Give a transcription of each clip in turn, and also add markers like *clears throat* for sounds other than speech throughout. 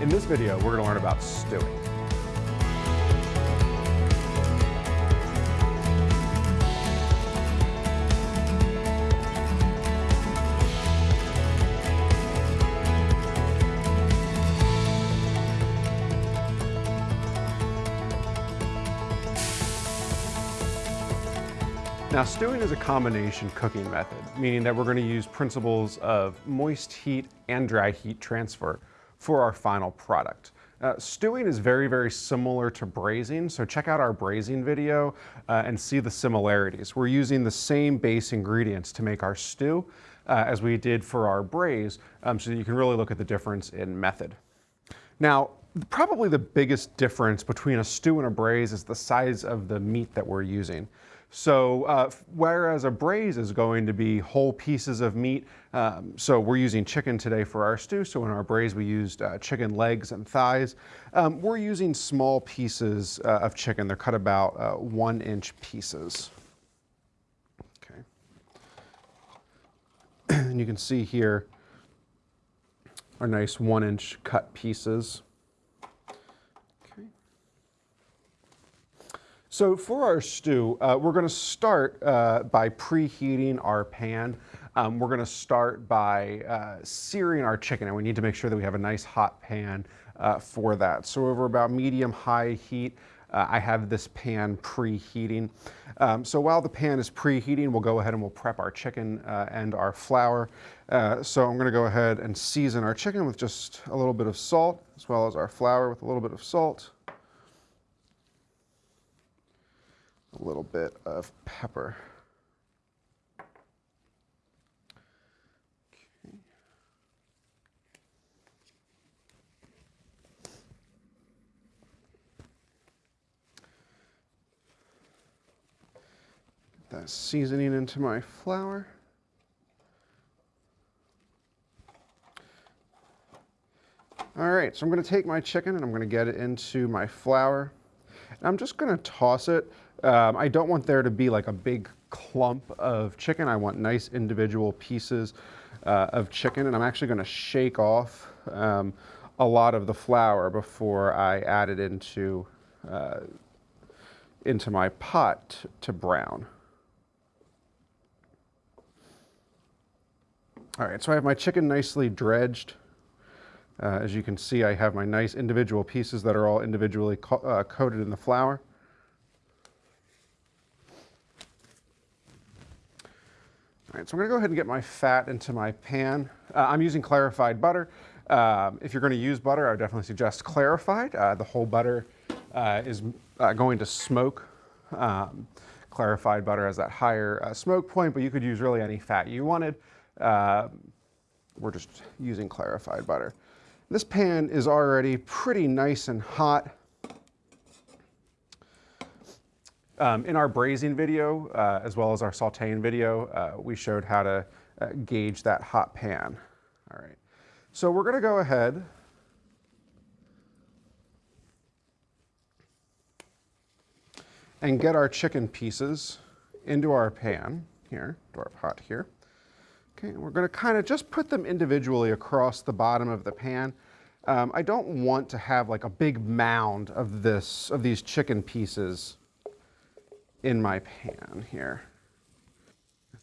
In this video, we're gonna learn about stewing. Now stewing is a combination cooking method, meaning that we're going to use principles of moist heat and dry heat transfer for our final product. Uh, stewing is very, very similar to braising, so check out our braising video uh, and see the similarities. We're using the same base ingredients to make our stew uh, as we did for our braise, um, so you can really look at the difference in method. Now, probably the biggest difference between a stew and a braise is the size of the meat that we're using. So uh, whereas a braise is going to be whole pieces of meat, um, so we're using chicken today for our stew, so in our braise we used uh, chicken legs and thighs. Um, we're using small pieces uh, of chicken. They're cut about uh, one inch pieces. Okay. *clears throat* and you can see here our nice one inch cut pieces. So for our stew, uh, we're gonna start uh, by preheating our pan. Um, we're gonna start by uh, searing our chicken and we need to make sure that we have a nice hot pan uh, for that. So over about medium-high heat, uh, I have this pan preheating. Um, so while the pan is preheating, we'll go ahead and we'll prep our chicken uh, and our flour. so I'm gonna go ahead and season our chicken with just a little bit of salt, as well as our flour with a little bit of salt. A little bit of pepper. That seasoning into my flour. All right, so I'm gonna take my chicken and I'm gonna get it into my flour. And I'm just gonna toss it um, I don't want there to be like a big clump of chicken. I want nice individual pieces uh, of chicken and I'm actually gonna shake off um, a lot of the flour before I add it into, uh, into my pot to brown. All right, so I have my chicken nicely dredged. Uh, as you can see, I have my nice individual pieces that are all individually co uh, coated in the flour. Right, so I'm gonna go ahead and get my fat into my pan. Uh, I'm using clarified butter. Um, if you're gonna use butter, I would definitely suggest clarified. Uh, the whole butter uh, is uh, going to smoke. Um, clarified butter has that higher uh, smoke point, but you could use really any fat you wanted. Um, we're just using clarified butter. This pan is already pretty nice and hot. Um, in our braising video, uh, as well as our sauteing video, uh, we showed how to uh, gauge that hot pan. All right, so we're gonna go ahead and get our chicken pieces into our pan here, to our pot here. Okay, and we're gonna kind of just put them individually across the bottom of the pan. Um, I don't want to have like a big mound of this, of these chicken pieces in my pan here.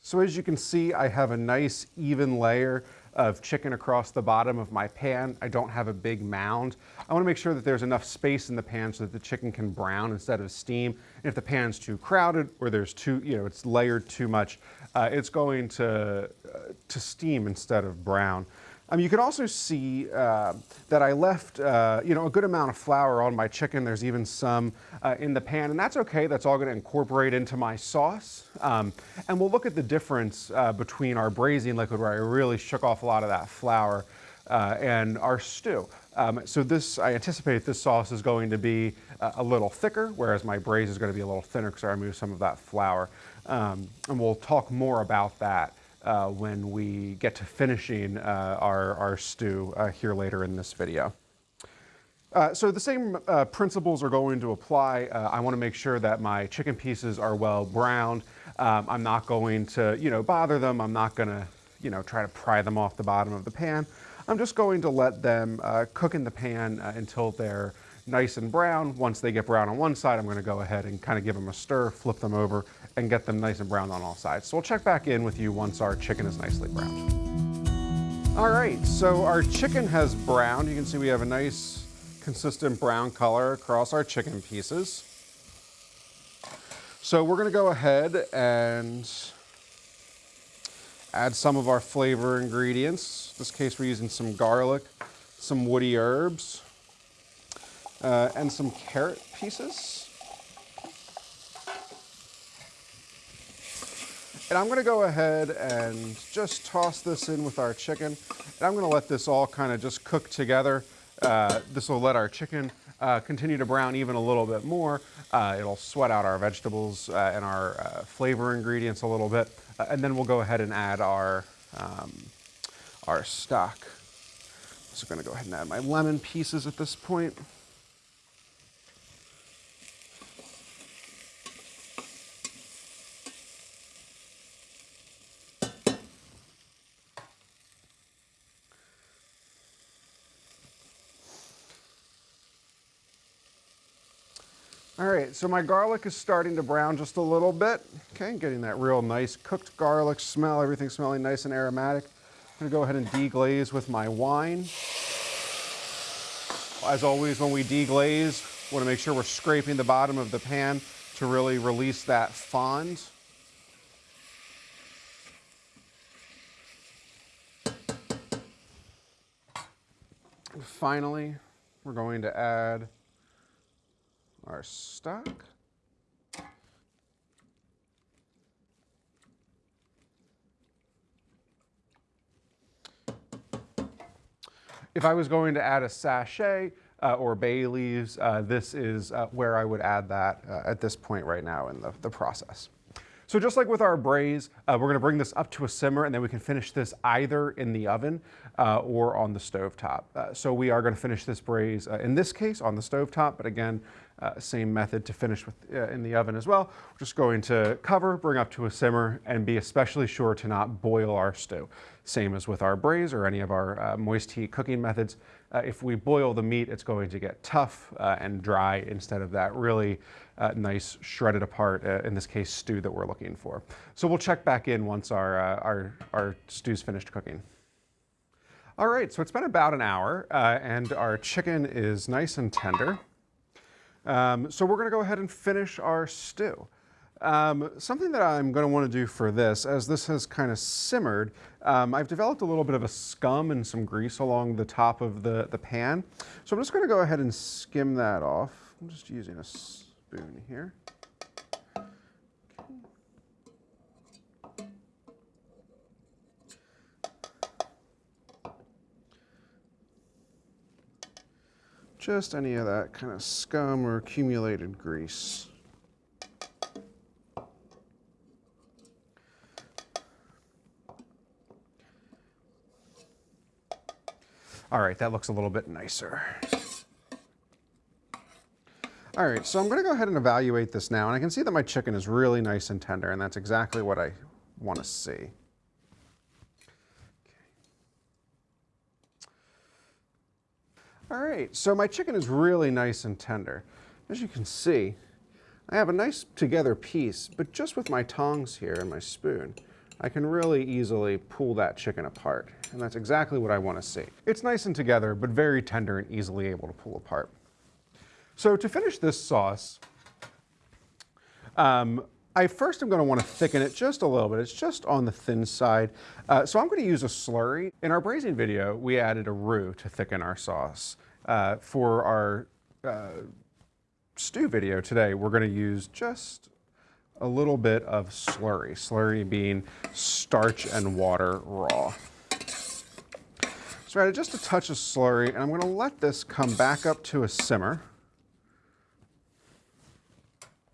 So as you can see, I have a nice even layer of chicken across the bottom of my pan. I don't have a big mound. I wanna make sure that there's enough space in the pan so that the chicken can brown instead of steam. And if the pan's too crowded or there's too, you know, it's layered too much, uh, it's going to, uh, to steam instead of brown. Um, you can also see uh, that I left uh, you know, a good amount of flour on my chicken. There's even some uh, in the pan, and that's okay. That's all going to incorporate into my sauce. Um, and we'll look at the difference uh, between our braising liquid, where I really shook off a lot of that flour, uh, and our stew. Um, so this, I anticipate this sauce is going to be uh, a little thicker, whereas my braise is going to be a little thinner because I removed some of that flour. Um, and we'll talk more about that uh, when we get to finishing uh, our, our stew uh, here later in this video. Uh, so the same uh, principles are going to apply. Uh, I want to make sure that my chicken pieces are well browned. Um, I'm not going to, you know, bother them. I'm not going to, you know, try to pry them off the bottom of the pan. I'm just going to let them cook in the pan until they're nice and brown. Once they get brown on one side, I'm gonna go ahead and kind of give them a stir, flip them over, and get them nice and brown on all sides. So we'll check back in with you once our chicken is nicely browned. All right, so our chicken has browned. You can see we have a nice consistent brown color across our chicken pieces. So we're gonna go ahead and add some of our flavor ingredients. In this case, we're using some garlic, some woody herbs, uh, and some carrot pieces. And I'm gonna go ahead and just toss this in with our chicken. And I'm gonna let this all kind of just cook together. Uh, this will let our chicken uh, continue to brown even a little bit more. Uh, it'll sweat out our vegetables uh, and our uh, flavor ingredients a little bit. Uh, and then we'll go ahead and add our, um, our stock. So I'm gonna go ahead and add my lemon pieces at this point. All right, so my garlic is starting to brown just a little bit. Okay, getting that real nice cooked garlic smell, everything smelling nice and aromatic. I'm gonna go ahead and deglaze with my wine. As always, when we deglaze, we wanna make sure we're scraping the bottom of the pan to really release that fond. Finally, we're going to add our stock. If I was going to add a sachet uh, or bay leaves, uh, this is uh, where I would add that uh, at this point right now in the, the process. So just like with our braise, uh, we're gonna bring this up to a simmer and then we can finish this either in the oven uh, or on the stove top. So we are gonna finish this braise, in this case, on the stove top, but again, uh, same method to finish with uh, in the oven as well. We're just going to cover, bring up to a simmer, and be especially sure to not boil our stew. Same as with our braise or any of our uh, moist heat cooking methods. Uh, if we boil the meat, it's going to get tough uh, and dry instead of that really uh, nice shredded apart, in this case, stew that we're looking for. So we'll check back in once our, our, our stew's finished cooking. All right, so it's been about an hour and our chicken is nice and tender. Um, so we're going to go ahead and finish our stew. Um, something that I'm going to want to do for this, as this has kind of simmered, um, I've developed a little bit of a scum and some grease along the top of the, the pan. So I'm just going to go ahead and skim that off. I'm just using a spoon here. Just any of that kind of scum or accumulated grease. All right, that looks a little bit nicer. All right, so I'm gonna go ahead and evaluate this now, and I can see that my chicken is really nice and tender, and that's exactly what I wanna see. Right, so my chicken is really nice and tender. As you can see, I have a nice together piece, but just with my tongs here and my spoon, I can really easily pull that chicken apart. And that's exactly what I want to see. It's nice and together, but very tender and easily able to pull apart. So to finish this sauce, um, I first am going to want to thicken it just a little bit. It's just on the thin side. Uh, so I'm going to use a slurry. In our braising video, we added a roux to thicken our sauce. Uh, for our uh, stew video today, we're going to use just a little bit of slurry. Slurry being starch and water raw. So I added just a touch of slurry, and I'm going to let this come back up to a simmer.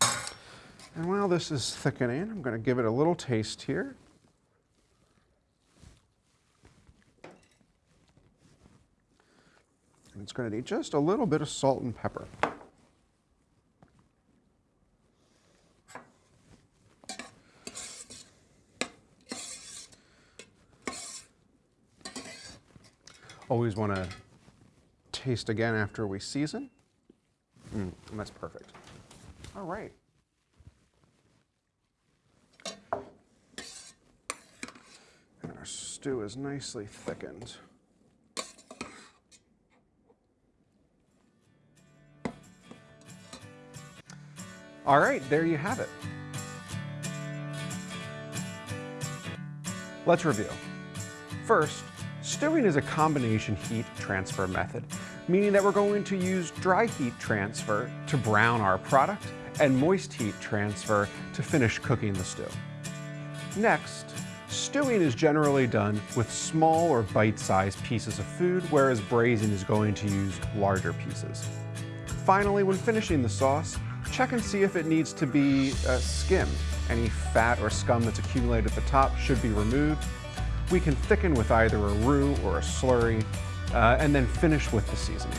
And while this is thickening, I'm going to give it a little taste here. It's going to need just a little bit of salt and pepper. Always want to taste again after we season. Mm, that's perfect. All right. And our stew is nicely thickened. All right, there you have it. Let's review. First, stewing is a combination heat transfer method, meaning that we're going to use dry heat transfer to brown our product and moist heat transfer to finish cooking the stew. Next, stewing is generally done with small or bite-sized pieces of food, whereas braising is going to use larger pieces. Finally, when finishing the sauce, check and see if it needs to be uh, skimmed. Any fat or scum that's accumulated at the top should be removed. We can thicken with either a roux or a slurry, uh, and then finish with the seasoning.